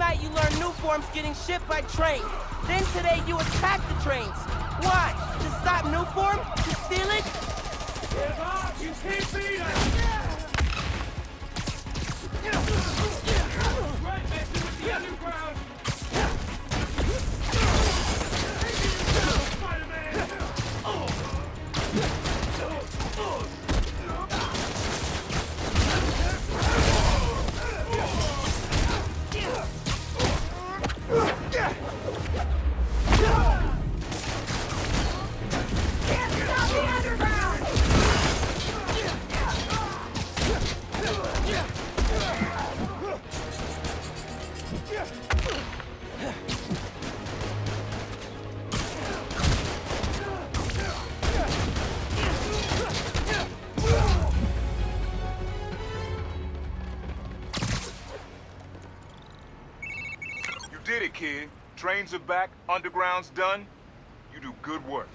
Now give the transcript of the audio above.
Nuforms getting shipped by train. Then today you attack the trains. Why? To stop Nuform? To steal it? Give up! You can't beat us! Did it, kid. Trains are back, underground's done. You do good work.